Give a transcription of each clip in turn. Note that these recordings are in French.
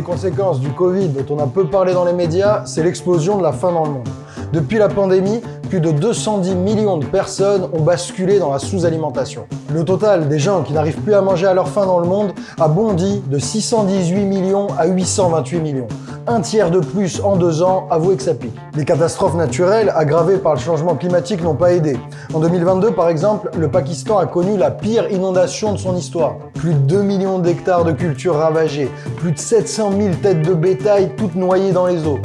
des conséquences du Covid dont on a peu parlé dans les médias, c'est l'explosion de la faim dans le monde. Depuis la pandémie, plus de 210 millions de personnes ont basculé dans la sous-alimentation. Le total des gens qui n'arrivent plus à manger à leur faim dans le monde a bondi de 618 millions à 828 millions. Un tiers de plus en deux ans, avouez que ça pique. Les catastrophes naturelles aggravées par le changement climatique n'ont pas aidé. En 2022, par exemple, le Pakistan a connu la pire inondation de son histoire. Plus de 2 millions d'hectares de cultures ravagées, plus de 700 000 têtes de bétail toutes noyées dans les eaux.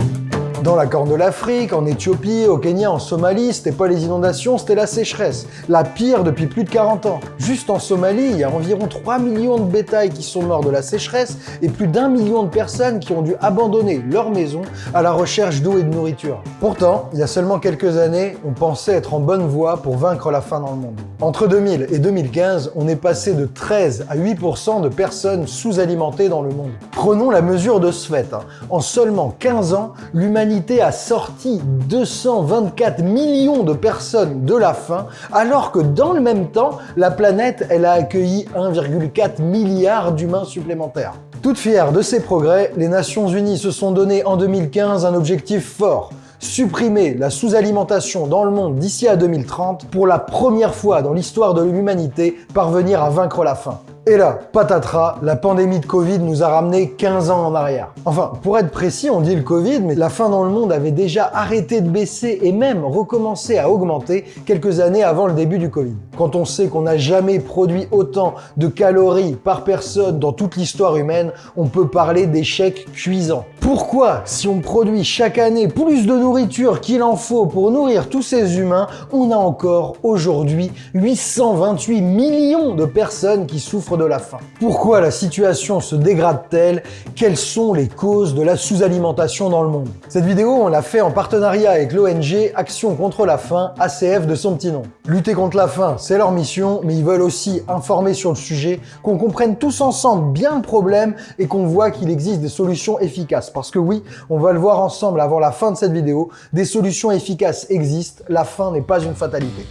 Dans la Corne de l'Afrique, en Éthiopie, au Kenya, en Somalie, c'était pas les inondations, c'était la sécheresse. La pire depuis plus de 40 ans. Juste en Somalie, il y a environ 3 millions de bétails qui sont morts de la sécheresse et plus d'un million de personnes qui ont dû abandonner leur maison à la recherche d'eau et de nourriture. Pourtant, il y a seulement quelques années, on pensait être en bonne voie pour vaincre la faim dans le monde. Entre 2000 et 2015, on est passé de 13 à 8% de personnes sous-alimentées dans le monde. Prenons la mesure de ce fait. Hein. En seulement 15 ans, l'humanité a sorti 224 millions de personnes de la faim, alors que dans le même temps, la planète, elle a accueilli 1,4 milliard d'humains supplémentaires. Toutes fières de ces progrès, les Nations Unies se sont donné en 2015 un objectif fort, supprimer la sous-alimentation dans le monde d'ici à 2030 pour la première fois dans l'histoire de l'humanité parvenir à vaincre la faim. Et là, patatras, la pandémie de Covid nous a ramené 15 ans en arrière. Enfin, pour être précis, on dit le Covid, mais la faim dans le monde avait déjà arrêté de baisser et même recommencé à augmenter quelques années avant le début du Covid. Quand on sait qu'on n'a jamais produit autant de calories par personne dans toute l'histoire humaine, on peut parler d'échec cuisant. Pourquoi, si on produit chaque année plus de nourriture qu'il en faut pour nourrir tous ces humains, on a encore aujourd'hui 828 millions de personnes qui souffrent de la faim. Pourquoi la situation se dégrade-t-elle? Quelles sont les causes de la sous-alimentation dans le monde? Cette vidéo, on l'a fait en partenariat avec l'ONG Action contre la faim, ACF de son petit nom. Lutter contre la faim, c'est leur mission, mais ils veulent aussi informer sur le sujet, qu'on comprenne tous ensemble bien le problème et qu'on voit qu'il existe des solutions efficaces. Parce que oui, on va le voir ensemble avant la fin de cette vidéo, des solutions efficaces existent, la faim n'est pas une fatalité.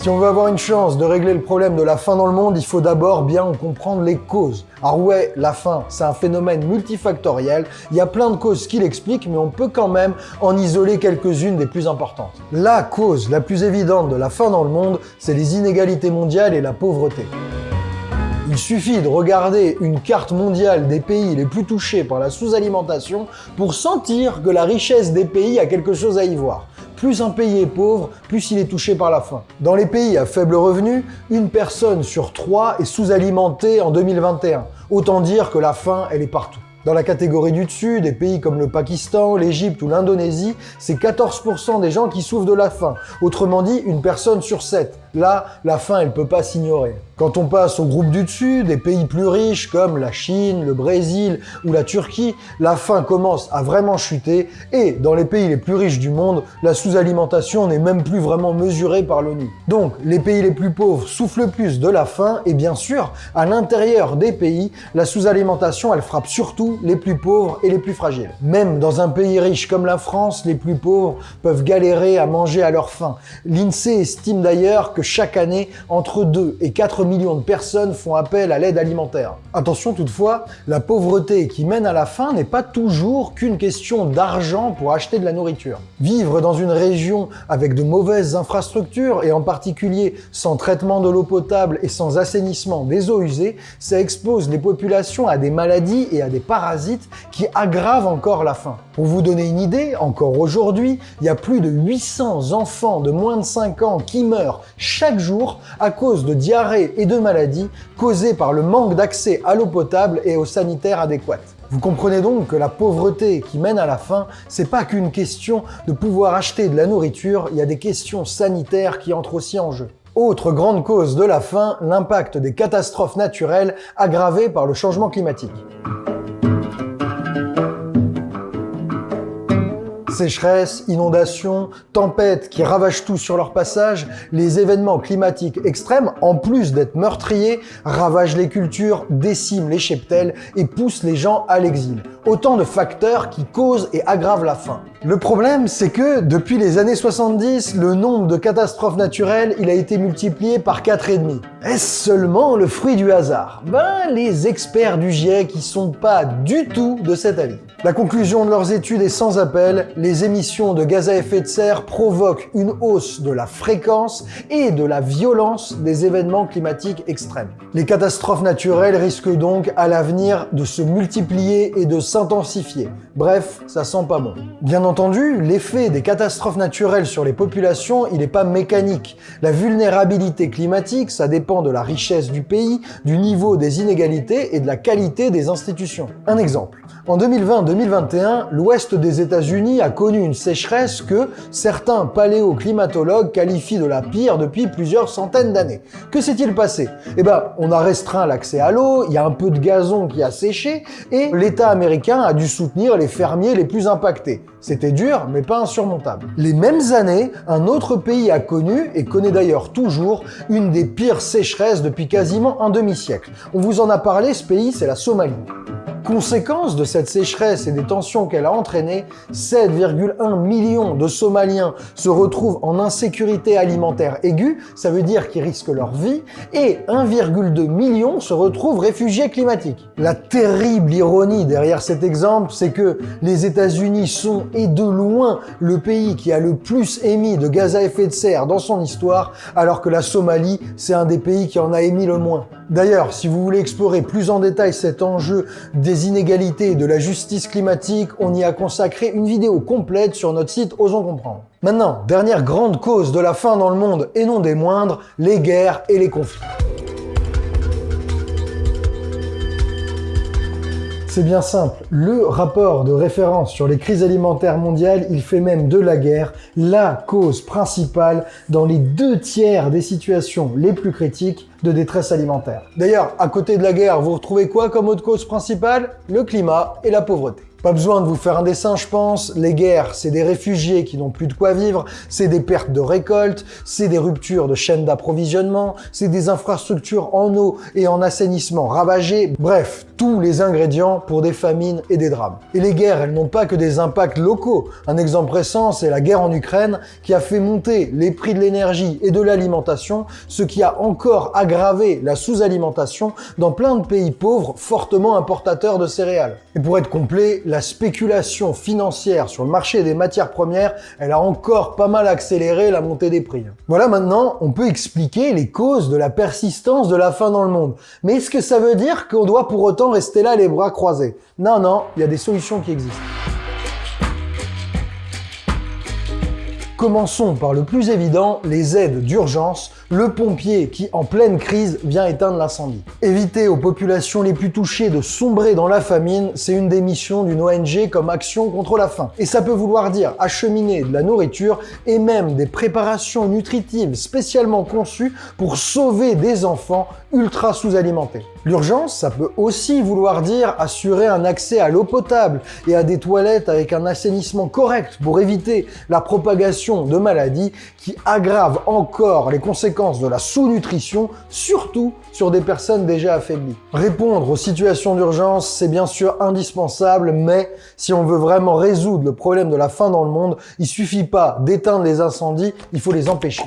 Si on veut avoir une chance de régler le problème de la faim dans le monde, il faut d'abord bien en comprendre les causes. Alors ouais, la faim, c'est un phénomène multifactoriel, il y a plein de causes qui l'expliquent, mais on peut quand même en isoler quelques-unes des plus importantes. La cause la plus évidente de la faim dans le monde, c'est les inégalités mondiales et la pauvreté. Il suffit de regarder une carte mondiale des pays les plus touchés par la sous-alimentation pour sentir que la richesse des pays a quelque chose à y voir plus un pays est pauvre, plus il est touché par la faim. Dans les pays à faible revenu, une personne sur trois est sous-alimentée en 2021. Autant dire que la faim, elle est partout. Dans la catégorie du dessus, des pays comme le Pakistan, l'Égypte ou l'Indonésie, c'est 14% des gens qui souffrent de la faim. Autrement dit, une personne sur 7. Là, la faim, elle peut pas s'ignorer. Quand on passe au groupe du dessus, des pays plus riches comme la Chine, le Brésil ou la Turquie, la faim commence à vraiment chuter et dans les pays les plus riches du monde, la sous-alimentation n'est même plus vraiment mesurée par l'ONU. Donc, les pays les plus pauvres souffrent le plus de la faim et bien sûr, à l'intérieur des pays, la sous-alimentation, elle frappe surtout les plus pauvres et les plus fragiles. Même dans un pays riche comme la France, les plus pauvres peuvent galérer à manger à leur faim. L'INSEE estime d'ailleurs que chaque année, entre 2 et 4 millions de personnes font appel à l'aide alimentaire. Attention toutefois, la pauvreté qui mène à la faim n'est pas toujours qu'une question d'argent pour acheter de la nourriture. Vivre dans une région avec de mauvaises infrastructures, et en particulier sans traitement de l'eau potable et sans assainissement des eaux usées, ça expose les populations à des maladies et à des parasites qui aggravent encore la faim. Pour vous donner une idée, encore aujourd'hui, il y a plus de 800 enfants de moins de 5 ans qui meurent chaque jour à cause de diarrhée et de maladies causées par le manque d'accès à l'eau potable et aux sanitaires adéquates. Vous comprenez donc que la pauvreté qui mène à la faim, c'est pas qu'une question de pouvoir acheter de la nourriture, il y a des questions sanitaires qui entrent aussi en jeu. Autre grande cause de la faim, l'impact des catastrophes naturelles aggravées par le changement climatique. Sécheresse, inondations, tempêtes qui ravagent tout sur leur passage, les événements climatiques extrêmes, en plus d'être meurtriers, ravagent les cultures, déciment les cheptels et poussent les gens à l'exil. Autant de facteurs qui causent et aggravent la faim. Le problème, c'est que depuis les années 70, le nombre de catastrophes naturelles, il a été multiplié par 4,5. Est-ce seulement le fruit du hasard? Ben, les experts du GIEC qui sont pas du tout de cet avis. La conclusion de leurs études est sans appel, les émissions de gaz à effet de serre provoquent une hausse de la fréquence et de la violence des événements climatiques extrêmes. Les catastrophes naturelles risquent donc à l'avenir de se multiplier et de s'intensifier. Bref, ça sent pas bon. Bien entendu, l'effet des catastrophes naturelles sur les populations, il n'est pas mécanique. La vulnérabilité climatique, ça dépend de la richesse du pays, du niveau des inégalités et de la qualité des institutions. Un exemple. En 2020-2021, l'ouest des États-Unis a connu une sécheresse que certains paléoclimatologues qualifient de la pire depuis plusieurs centaines d'années. Que s'est-il passé? Eh ben, on a restreint l'accès à l'eau, il y a un peu de gazon qui a séché, et l'État américain a dû soutenir les fermiers les plus impactés. C'était dur, mais pas insurmontable. Les mêmes années, un autre pays a connu, et connaît d'ailleurs toujours, une des pires sécheresses depuis quasiment un demi-siècle. On vous en a parlé, ce pays, c'est la Somalie. Conséquence de cette sécheresse et des tensions qu'elle a entraînées, 7,1 millions de Somaliens se retrouvent en insécurité alimentaire aiguë, ça veut dire qu'ils risquent leur vie, et 1,2 million se retrouvent réfugiés climatiques. La terrible ironie derrière cet exemple, c'est que les États-Unis sont, et de loin, le pays qui a le plus émis de gaz à effet de serre dans son histoire, alors que la Somalie, c'est un des pays qui en a émis le moins. D'ailleurs, si vous voulez explorer plus en détail cet enjeu inégalités et de la justice climatique, on y a consacré une vidéo complète sur notre site Osons Comprendre. Maintenant, dernière grande cause de la faim dans le monde, et non des moindres, les guerres et les conflits. C'est bien simple, le rapport de référence sur les crises alimentaires mondiales, il fait même de la guerre la cause principale dans les deux tiers des situations les plus critiques de détresse alimentaire. D'ailleurs, à côté de la guerre, vous retrouvez quoi comme autre cause principale? Le climat et la pauvreté. Pas besoin de vous faire un dessin, je pense. Les guerres, c'est des réfugiés qui n'ont plus de quoi vivre, c'est des pertes de récoltes, c'est des ruptures de chaînes d'approvisionnement, c'est des infrastructures en eau et en assainissement ravagées. Bref, tous les ingrédients pour des famines et des drames. Et les guerres, elles n'ont pas que des impacts locaux. Un exemple récent, c'est la guerre en Ukraine qui a fait monter les prix de l'énergie et de l'alimentation, ce qui a encore aggravé la sous-alimentation dans plein de pays pauvres fortement importateurs de céréales. Et pour être complet, la spéculation financière sur le marché des matières premières, elle a encore pas mal accéléré la montée des prix. Voilà maintenant, on peut expliquer les causes de la persistance de la faim dans le monde. Mais est-ce que ça veut dire qu'on doit pour autant rester là les bras croisés? Non, non, il y a des solutions qui existent. Commençons par le plus évident, les aides d'urgence, le pompier qui, en pleine crise, vient éteindre l'incendie. Éviter aux populations les plus touchées de sombrer dans la famine, c'est une des missions d'une ONG comme Action contre la faim. Et ça peut vouloir dire acheminer de la nourriture et même des préparations nutritives spécialement conçues pour sauver des enfants ultra sous-alimentés. L'urgence, ça peut aussi vouloir dire assurer un accès à l'eau potable et à des toilettes avec un assainissement correct pour éviter la propagation de maladies qui aggravent encore les conséquences de la sous-nutrition, surtout sur des personnes déjà affaiblies. Répondre aux situations d'urgence, c'est bien sûr indispensable, mais si on veut vraiment résoudre le problème de la faim dans le monde, il suffit pas d'éteindre les incendies, il faut les empêcher.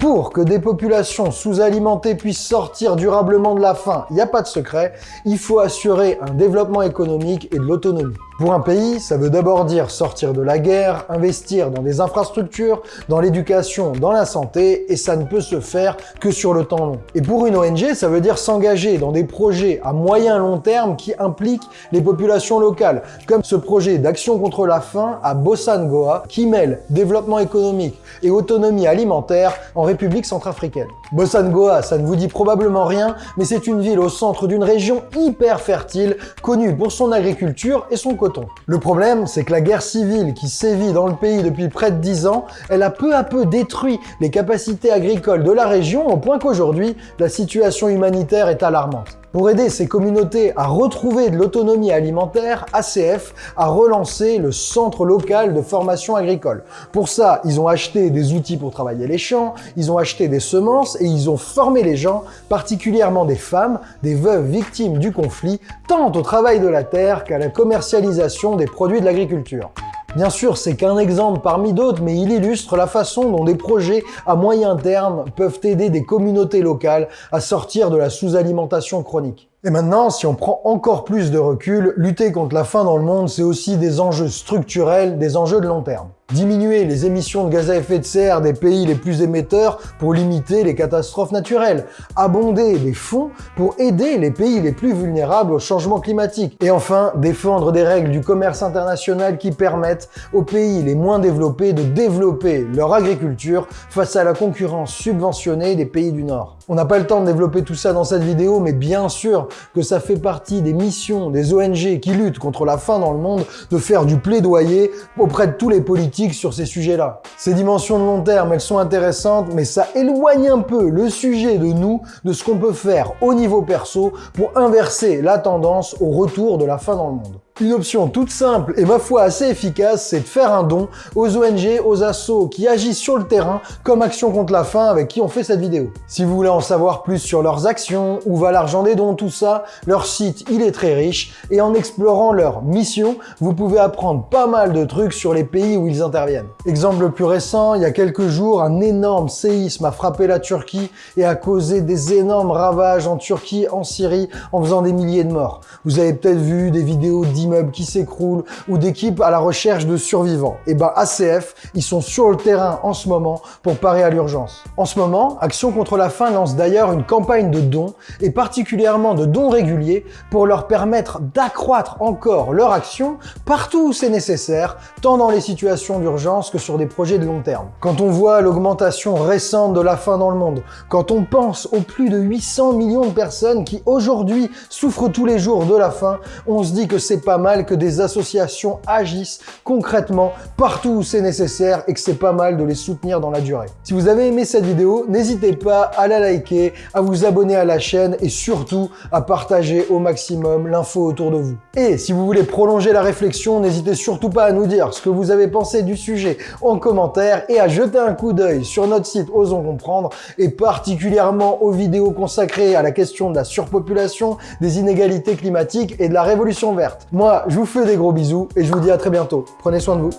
Pour que des populations sous-alimentées puissent sortir durablement de la faim, il n'y a pas de secret, il faut assurer un développement économique et de l'autonomie. Pour un pays, ça veut d'abord dire sortir de la guerre, investir dans des infrastructures, dans l'éducation, dans la santé, et ça ne peut se faire que sur le temps long. Et pour une ONG, ça veut dire s'engager dans des projets à moyen long terme qui impliquent les populations locales, comme ce projet d'action contre la faim à Bossangoa, qui mêle développement économique et autonomie alimentaire en République centrafricaine. Bossangoa, ça ne vous dit probablement rien, mais c'est une ville au centre d'une région hyper fertile, connue pour son agriculture et son coton. Le problème, c'est que la guerre civile qui sévit dans le pays depuis près de 10 ans, elle a peu à peu détruit les capacités agricoles de la région au point qu'aujourd'hui, la situation humanitaire est alarmante. Pour aider ces communautés à retrouver de l'autonomie alimentaire, ACF a relancé le Centre local de formation agricole. Pour ça, ils ont acheté des outils pour travailler les champs, ils ont acheté des semences et ils ont formé les gens, particulièrement des femmes, des veuves victimes du conflit, tant au travail de la terre qu'à la commercialisation des produits de l'agriculture. Bien sûr, c'est qu'un exemple parmi d'autres, mais il illustre la façon dont des projets à moyen terme peuvent aider des communautés locales à sortir de la sous-alimentation chronique. Et maintenant, si on prend encore plus de recul, lutter contre la faim dans le monde, c'est aussi des enjeux structurels, des enjeux de long terme. Diminuer les émissions de gaz à effet de serre des pays les plus émetteurs pour limiter les catastrophes naturelles. Abonder des fonds pour aider les pays les plus vulnérables au changement climatique. Et enfin, défendre des règles du commerce international qui permettent aux pays les moins développés de développer leur agriculture face à la concurrence subventionnée des pays du Nord. On n'a pas le temps de développer tout ça dans cette vidéo, mais bien sûr que ça fait partie des missions des ONG qui luttent contre la faim dans le monde de faire du plaidoyer auprès de tous les politiques sur ces sujets-là. Ces dimensions de long terme, elles sont intéressantes, mais ça éloigne un peu le sujet de nous, de ce qu'on peut faire au niveau perso pour inverser la tendance au retour de la faim dans le monde. Une option toute simple et ma foi assez efficace, c'est de faire un don aux ONG, aux assos qui agissent sur le terrain comme Action contre la faim avec qui on fait cette vidéo. Si vous voulez en savoir plus sur leurs actions, où va l'argent des dons, tout ça, leur site il est très riche et en explorant leur mission, vous pouvez apprendre pas mal de trucs sur les pays où ils interviennent. Exemple le plus récent, il y a quelques jours, un énorme séisme a frappé la Turquie et a causé des énormes ravages en Turquie, en Syrie, en faisant des milliers de morts. Vous avez peut-être vu des vidéos d'images qui s'écroulent ou d'équipes à la recherche de survivants. Et eh ben ACF, ils sont sur le terrain en ce moment pour parer à l'urgence. En ce moment, Action contre la faim lance d'ailleurs une campagne de dons et particulièrement de dons réguliers pour leur permettre d'accroître encore leur action partout où c'est nécessaire, tant dans les situations d'urgence que sur des projets de long terme. Quand on voit l'augmentation récente de la faim dans le monde, quand on pense aux plus de 800 millions de personnes qui aujourd'hui souffrent tous les jours de la faim, on se dit que c'est pas mal que des associations agissent concrètement partout où c'est nécessaire et que c'est pas mal de les soutenir dans la durée. Si vous avez aimé cette vidéo, n'hésitez pas à la liker, à vous abonner à la chaîne et surtout à partager au maximum l'info autour de vous. Et si vous voulez prolonger la réflexion, n'hésitez surtout pas à nous dire ce que vous avez pensé du sujet en commentaire et à jeter un coup d'œil sur notre site Osons Comprendre et particulièrement aux vidéos consacrées à la question de la surpopulation, des inégalités climatiques et de la révolution verte. Je vous fais des gros bisous et je vous dis à très bientôt. Prenez soin de vous.